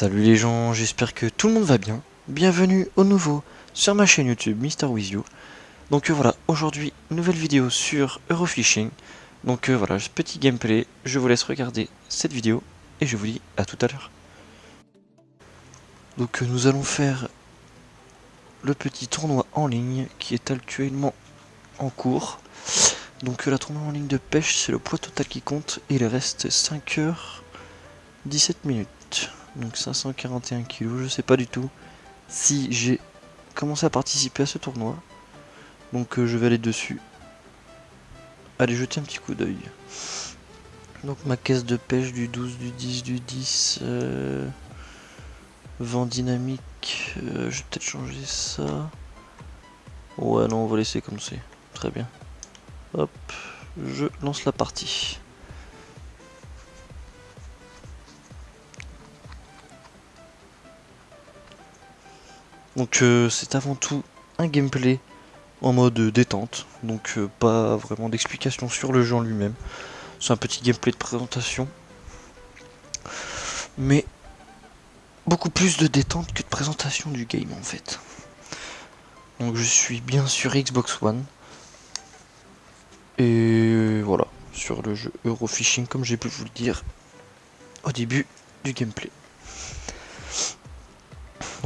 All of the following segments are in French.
Salut les gens, j'espère que tout le monde va bien. Bienvenue au nouveau sur ma chaîne YouTube Mister With You. Donc euh, voilà, aujourd'hui, nouvelle vidéo sur Eurofishing. Donc euh, voilà, petit gameplay, je vous laisse regarder cette vidéo et je vous dis à tout à l'heure. Donc euh, nous allons faire le petit tournoi en ligne qui est actuellement en cours. Donc la tournoi en ligne de pêche, c'est le poids total qui compte il reste 5 heures 17 minutes donc 541 kilos, je sais pas du tout si j'ai commencé à participer à ce tournoi. Donc euh, je vais aller dessus. Allez jeter un petit coup d'œil. Donc ma caisse de pêche du 12, du 10, du 10. Euh, vent dynamique. Euh, je vais peut-être changer ça. Ouais non on va laisser comme c'est. Très bien. Hop, je lance la partie. Donc euh, c'est avant tout un gameplay en mode détente, donc euh, pas vraiment d'explication sur le jeu en lui-même. C'est un petit gameplay de présentation, mais beaucoup plus de détente que de présentation du game en fait. Donc je suis bien sur Xbox One, et voilà, sur le jeu Eurofishing comme j'ai pu vous le dire au début du gameplay.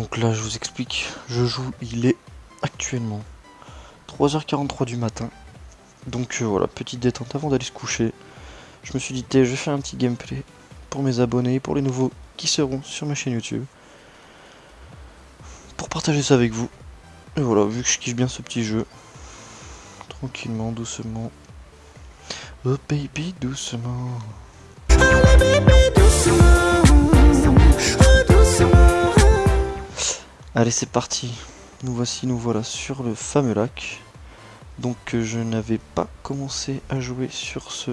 Donc là, je vous explique, je joue, il est actuellement 3h43 du matin. Donc euh, voilà, petite détente avant d'aller se coucher. Je me suis dit, je vais faire un petit gameplay pour mes abonnés, pour les nouveaux qui seront sur ma chaîne YouTube. Pour partager ça avec vous. Et voilà, vu que je kiffe bien ce petit jeu. Tranquillement, doucement. Oh baby, doucement. Oh baby, doucement. Allez c'est parti, nous voici, nous voilà sur le fameux lac. Donc euh, je n'avais pas commencé à jouer sur ce,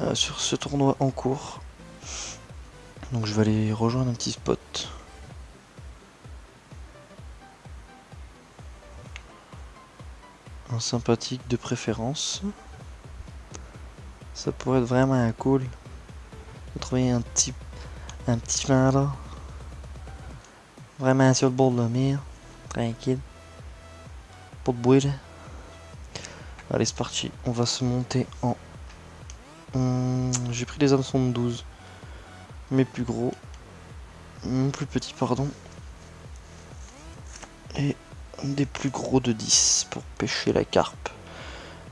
euh, sur ce tournoi en cours. Donc je vais aller rejoindre un petit spot. Un sympathique de préférence. Ça pourrait être vraiment cool de trouver un petit, un petit là. Vraiment sur le bord de mer. Tranquille. Pas de bruit Allez c'est parti. On va se monter en... Hum, j'ai pris les hameçons de 12. Mais plus gros. Hum, plus petits pardon. Et des plus gros de 10 pour pêcher la carpe.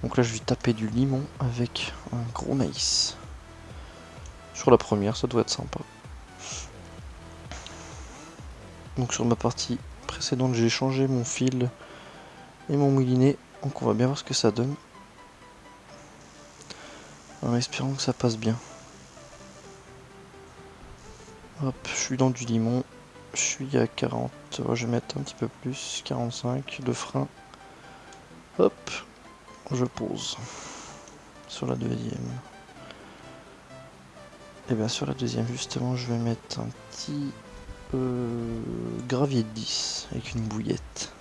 Donc là je vais taper du limon avec un gros maïs. Sur la première ça doit être sympa. Donc sur ma partie précédente, j'ai changé mon fil et mon moulinet. Donc on va bien voir ce que ça donne. En espérant que ça passe bien. Hop, je suis dans du limon. Je suis à 40. je vais mettre un petit peu plus. 45. Le frein. Hop. Je pose. Sur la deuxième. Et bien sur la deuxième justement je vais mettre un petit euh, gravier de 10 avec une bouillette.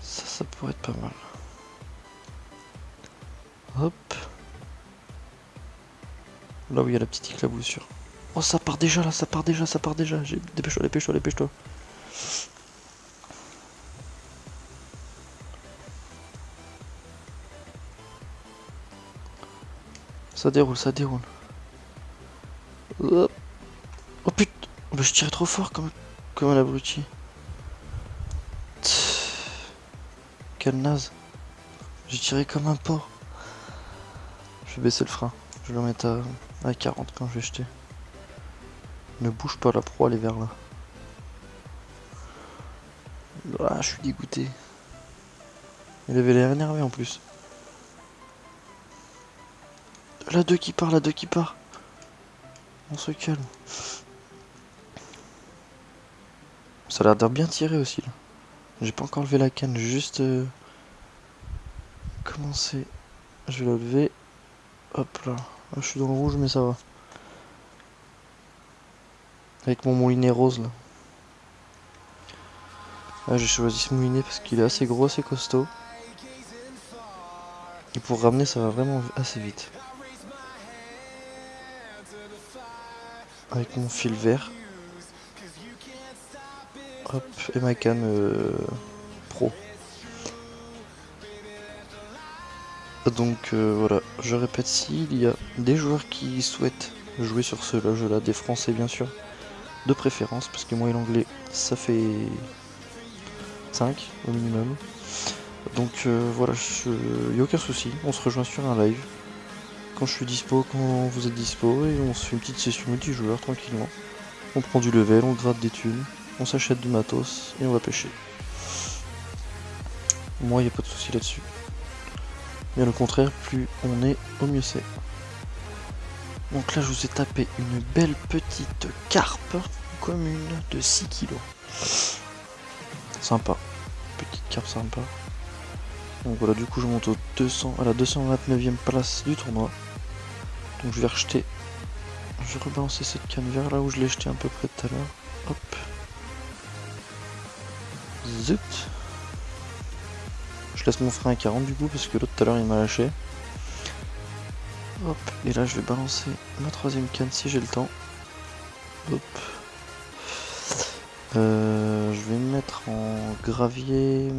Ça, ça pourrait être pas mal. Hop. Là où il y a la petite éclaboussure. Oh, ça part déjà là, ça part déjà, ça part déjà. Dépêche-toi, dépêche-toi, dépêche-toi. Ça déroule, ça déroule. Hop. Je tire trop fort comme, comme un abruti. Quelle naze. J'ai tiré comme un porc. Je vais baisser le frein. Je vais le mettre à, à 40 quand je vais jeter. Ne bouge pas la proie, elle est vers là. Ah, je suis dégoûté. Il avait l'air énervé en plus. La 2 qui part, la 2 qui part. On se calme. Ça a l'air de bien tirer aussi là. J'ai pas encore levé la canne, juste euh, commencé. Je vais la lever. Hop là. Ah, je suis dans le rouge mais ça va. Avec mon moulinet rose là. Ah, j'ai choisi ce moulinet parce qu'il est assez gros, assez costaud. Et pour ramener ça va vraiment assez vite. avec mon fil vert. Et ma euh, pro. Donc euh, voilà, je répète, s'il y a des joueurs qui souhaitent jouer sur ce jeu-là, des Français bien sûr, de préférence, parce que moi et l'anglais, ça fait 5 au minimum. Donc euh, voilà, il n'y a aucun souci, on se rejoint sur un live. Quand je suis dispo, quand vous êtes dispo, et on se fait une petite session multijoueur tranquillement. On prend du level, on gratte des thunes, on s'achète du matos, et on va pêcher. Moi, il n'y a pas de souci là-dessus. Bien au contraire, plus on est, au mieux c'est. Donc là, je vous ai tapé une belle petite carpe commune de 6 kg. Sympa. Petite carpe sympa. Donc voilà, du coup, je monte au 200, à la 229e place du tournoi. Donc je vais rejeter. Je vais rebalancer cette canne vers là où je l'ai jeté un peu près tout à l'heure. Hop. Zut. Je laisse mon frein à 40 du coup parce que l'autre tout à l'heure il m'a lâché. Hop, et là je vais balancer ma troisième canne si j'ai le temps. Hop. Euh, je vais me mettre en gravier,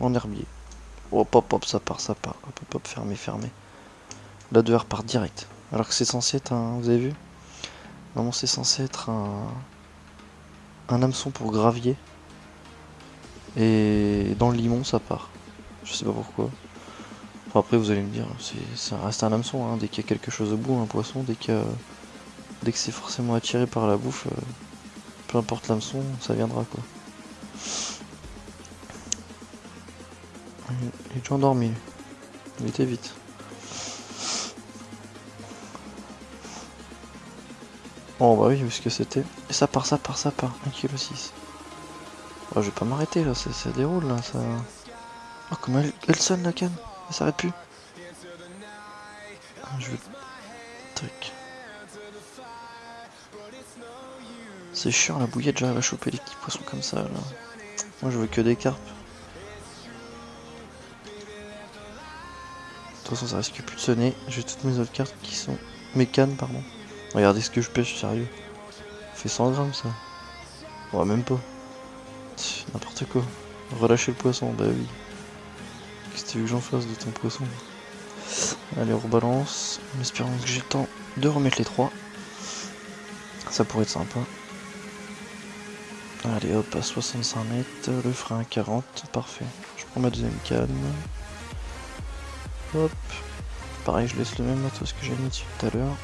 en herbier. Hop, hop, hop, ça part, ça part. Hop, hop, hop, fermé, fermé. Là, deux repart direct. Alors que c'est censé être un... Vous avez vu? Normalement, c'est censé être un... Un hameçon pour gravier. Et dans le limon, ça part. Je sais pas pourquoi. après, vous allez me dire, ça reste un hameçon. Hein. Dès qu'il y a quelque chose au bout, un poisson, dès que, dès que c'est forcément attiré par la bouffe, euh, peu importe l'hameçon, ça viendra quoi. Il est déjà endormi. Il était vite. Oh bah oui, vu ce que c'était. Et ça part, ça part, ça part. 1,6 kg. Oh, je vais pas m'arrêter là, ça, déroule là, ça... Oh, comment elle, sonne la canne? Elle s'arrête plus. Ah, je veux... Tac. C'est chiant la bouillette, j'arrive à choper les petits poissons comme ça là. Moi je veux que des carpes. De toute façon ça risque plus de sonner. J'ai toutes mes autres cartes qui sont... Mes cannes pardon. Regardez ce que je pêche, sérieux. Fait 100 grammes ça. Ouais même pas. N'importe quoi. Relâcher le poisson, bah oui. Qu'est-ce que tu veux que j'en fasse de ton poisson Allez on rebalance. En espérant que j'ai le temps de remettre les trois. Ça pourrait être sympa. Allez hop, à 65 mètres, le frein à 40, parfait. Je prends ma deuxième canne. Hop. Pareil, je laisse le même matos que j'ai mis tout à l'heure.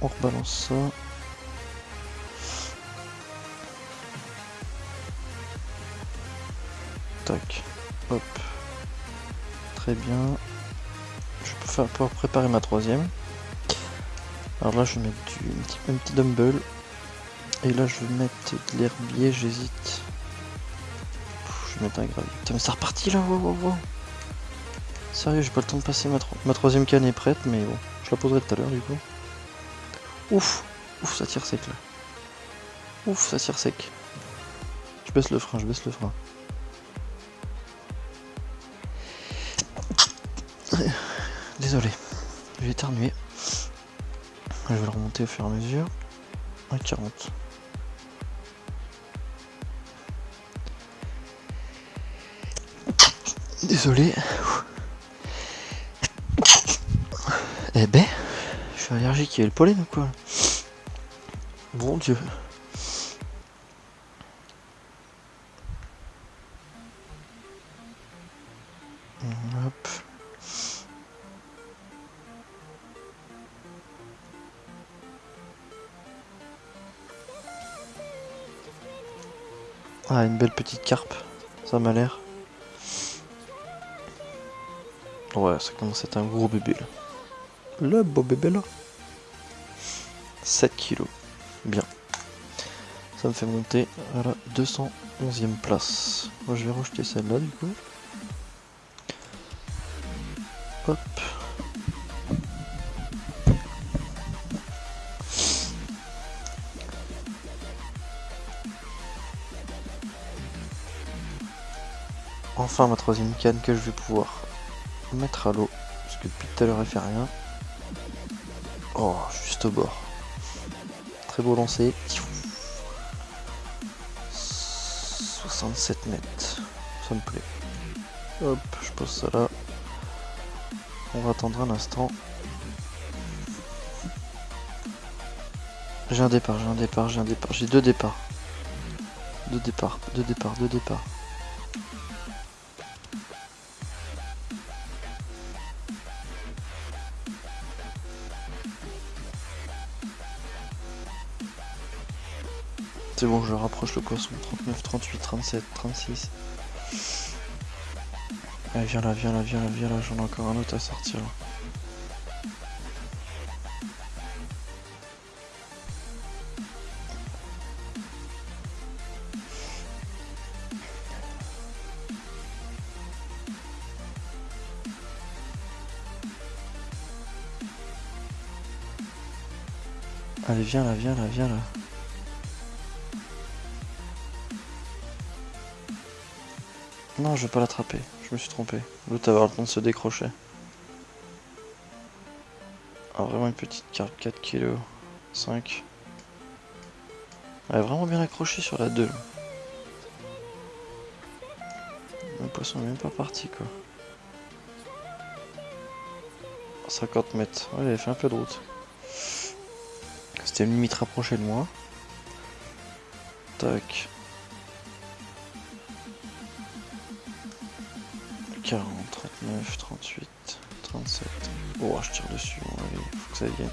On rebalance ça. Tac. Hop. Très bien. Je peux faire pour préparer ma troisième. Alors là, je vais mettre du, un petit dumbbell et là, je vais mettre de l'herbier, j'hésite. Je vais mettre un gravier. Putain, mais ça reparti là, wow, wow, wow. Sérieux, j'ai pas le temps de passer ma, ma troisième canne est prête, mais bon, je la poserai tout à l'heure du coup. Ouf, ouf, ça tire sec là. Ouf, ça tire sec. Je baisse le frein, je baisse le frein. Désolé, j'ai éternué. Je vais le remonter au fur et à mesure. 1,40. Désolé. Eh ben, je suis allergique, il y a le pollen ou quoi? Bon Dieu. Ah, une belle petite carpe, ça m'a l'air. Ouais, ça commence à être un gros bébé là. Le beau bébé là. 7 kilos. Bien. Ça me fait monter à la 211e place. Moi je vais rejeter celle-là du coup. Hop. Enfin ma troisième canne que je vais pouvoir mettre à l'eau. Parce que depuis tout à l'heure elle fait rien. Oh, juste au bord. Très beau lancer. 67 mètres. Ça me plaît. Hop, je pose ça là. On va attendre un instant. J'ai un départ, j'ai un départ, j'ai un départ. J'ai deux départs. Deux départs, deux départs, deux départs. C'est bon, je rapproche le poisson. 39, 38, 37, 36. Allez, viens là, viens là, viens là, viens là. J'en ai encore un autre à sortir. Allez, viens là, viens là, viens là. Non, je vais pas l'attraper. Je me suis trompé. L'autre avoir le temps de se décrocher. Ah, vraiment une petite carte 4 kg. 5. Elle est vraiment bien accrochée sur la 2. Le poisson n'est même pas parti quoi. 50 mètres. Ouais, il avait fait un peu de route. C'était une limite rapprochée de moi. Tac. 40, 39, 38, 37. Oh, je tire dessus. Allez, faut que ça vienne.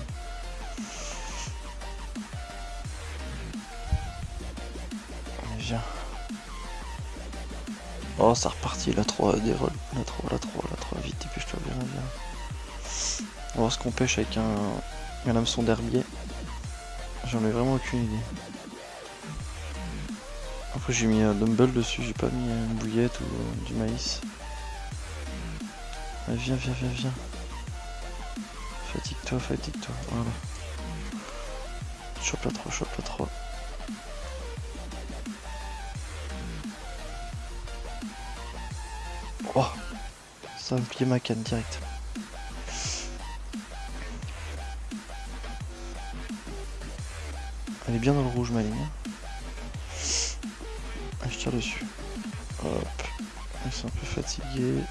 Viens. Oh, ça repartit. La 3 déroule. La 3, la 3, la 3. Vite, dépêche-toi, viens, viens. On va voir ce qu'on pêche avec un, un hameçon d'herbier. J'en ai vraiment aucune idée. Après j'ai mis un dumbbell dessus, j'ai pas mis une bouillette ou euh, du maïs. Viens, viens, viens, viens. Fatigue-toi, fatigue-toi, voilà. Chope la 3, chope la 3. Oh Ça me plier ma canne direct. Elle est bien dans le rouge ma ligne. Ah, je tire dessus. Hop. Ils sont un peu fatigués.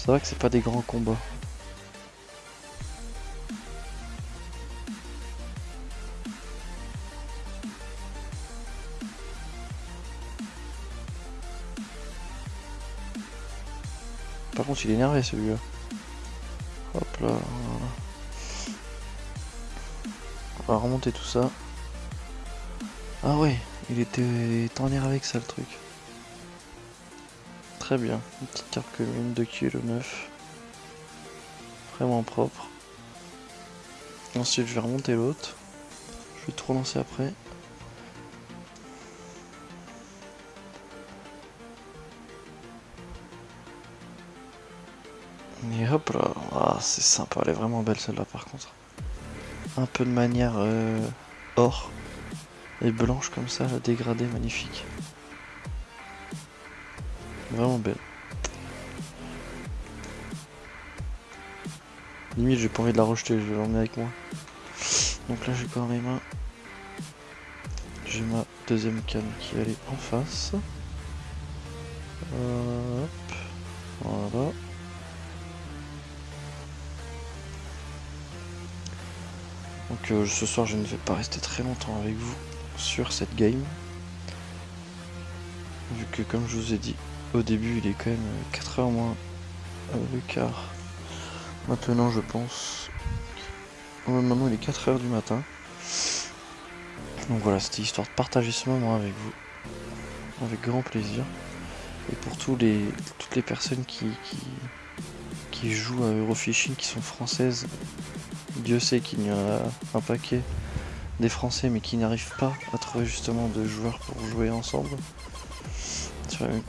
C'est vrai que c'est pas des grands combats. Par contre il est énervé celui-là. Hop là. On va remonter tout ça. Ah ouais, il était en l'air avec ça le truc. Très bien, une petite carte commune de kg 9. Vraiment propre. Ensuite je vais remonter l'autre. Je vais tout relancer après. Et hop là, ah, c'est sympa, elle est vraiment belle celle-là par contre. Un peu de manière euh, or et blanche comme ça, la dégradée, magnifique. Vraiment belle. Limite j'ai pas envie de la rejeter, je vais l'emmener avec moi. Donc là j'ai quand mes mains. J'ai ma deuxième canne qui est en face. Hop. Voilà. Donc euh, ce soir je ne vais pas rester très longtemps avec vous sur cette game. Vu que comme je vous ai dit au début il est quand même 4h euh, moins euh, le quart. Maintenant je pense... maintenant il est 4h du matin. Donc voilà c'était histoire de partager ce moment avec vous. Avec grand plaisir. Et pour tous les, toutes les personnes qui, jouent à Eurofishing qui sont françaises Dieu sait qu'il y a un paquet des Français mais qui n'arrivent pas à trouver justement de joueurs pour jouer ensemble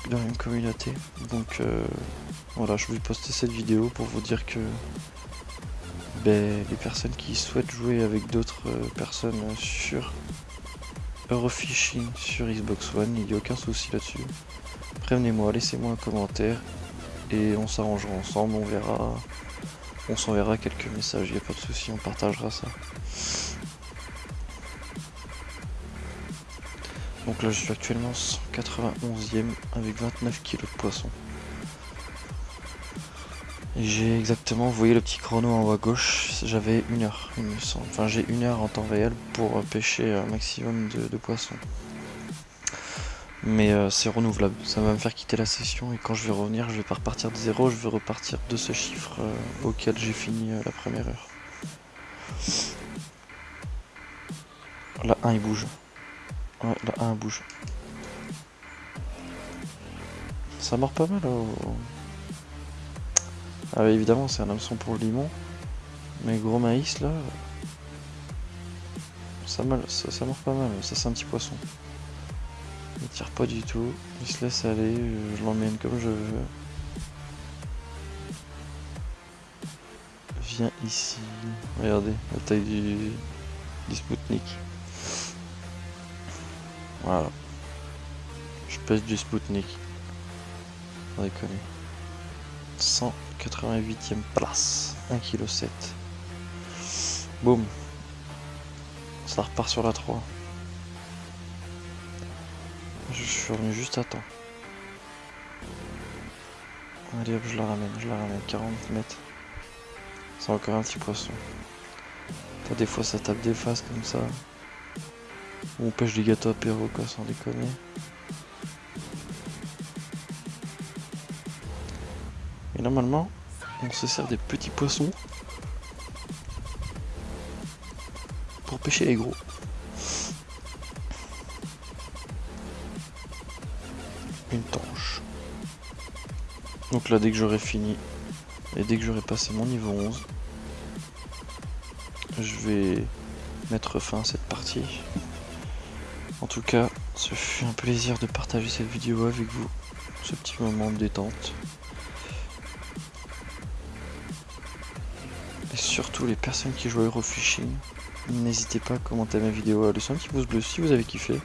dans même communauté. Donc euh, voilà, je vais poster cette vidéo pour vous dire que ben, les personnes qui souhaitent jouer avec d'autres euh, personnes sur Eurofishing sur Xbox One, il n'y a aucun souci là-dessus. Prévenez-moi, laissez-moi un commentaire et on s'arrangera ensemble, on verra. On s'enverra quelques messages, il n'y a pas de souci, on partagera ça. Donc là je suis actuellement 191ème avec 29 kg de poisson. J'ai exactement, vous voyez le petit chrono en haut à gauche, j'avais une heure. Enfin j'ai une heure en temps réel pour pêcher un maximum de, poissons. Mais euh, c'est renouvelable, ça va me faire quitter la session et quand je vais revenir, je vais pas repartir de zéro, je vais repartir de ce chiffre euh, auquel j'ai fini euh, la première heure. Là, un il bouge. Ouais, là, un bouge. Ça mord pas mal. Oh. Ah évidemment, c'est un hameçon pour le limon. Mais gros maïs, là... Ça, mal, ça, mord pas mal. Ça, c'est un petit poisson. Il tire pas du tout. Il se laisse aller. Je l'emmène comme je veux. Viens ici. Regardez, la taille du, du Spoutnik. Voilà. Je pèse du Spoutnik. On déconne. 188ème place. 1,7 kg. Boum. Ça repart sur la 3. Je suis revenu juste à temps. Allez hop, je la ramène, je la ramène. 40 mètres. C'est encore un petit poisson. des fois ça tape des faces comme ça. On pêche des gâteaux apéro quoi, sans déconner. Et normalement, on se sert des petits poissons pour pêcher les gros. Une tanche. Donc là, dès que j'aurai fini, et dès que j'aurai passé mon niveau 11, je vais mettre fin à cette partie. En tout cas, ce fut un plaisir de partager cette vidéo avec vous, ce petit moment de détente. Et surtout les personnes qui jouent Eurofishing, n'hésitez pas à commenter ma vidéo, à laisser un petit pouce bleu si vous avez kiffé.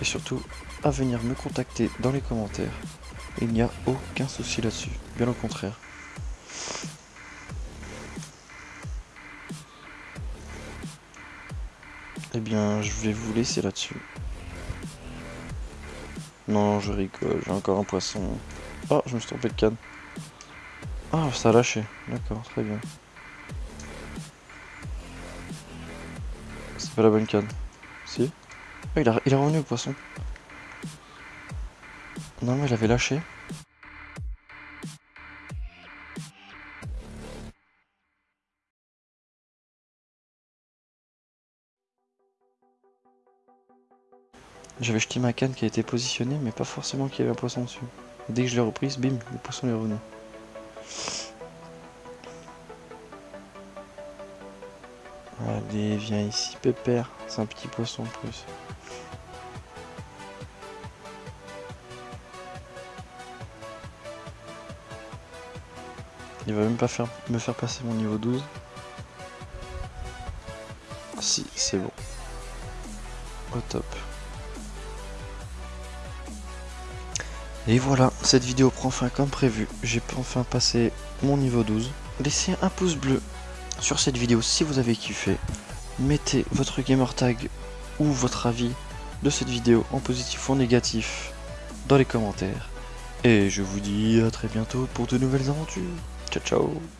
Et surtout à venir me contacter dans les commentaires. Il n'y a aucun souci là-dessus, bien au contraire. Eh bien, je vais vous laisser là-dessus. Non, je rigole, j'ai encore un poisson. Oh, je me suis trompé de canne. Ah, ça a lâché. D'accord, très bien. C'est pas la bonne canne. Si ah, il, il est revenu au poisson. Non, mais il avait lâché. J'avais jeté ma canne qui a été positionnée, mais pas forcément qu'il y avait un poisson dessus. dès que je l'ai reprise, bim, le poisson est revenu. Allez, viens ici, pépère. C'est un petit poisson en plus. Il va même pas me faire passer mon niveau 12. Si, c'est bon. Et voilà, cette vidéo prend fin comme prévu. J'ai enfin passé mon niveau 12. Laissez un pouce bleu sur cette vidéo si vous avez kiffé. Mettez votre gamer tag ou votre avis de cette vidéo en positif ou en négatif dans les commentaires. Et je vous dis à très bientôt pour de nouvelles aventures. Ciao ciao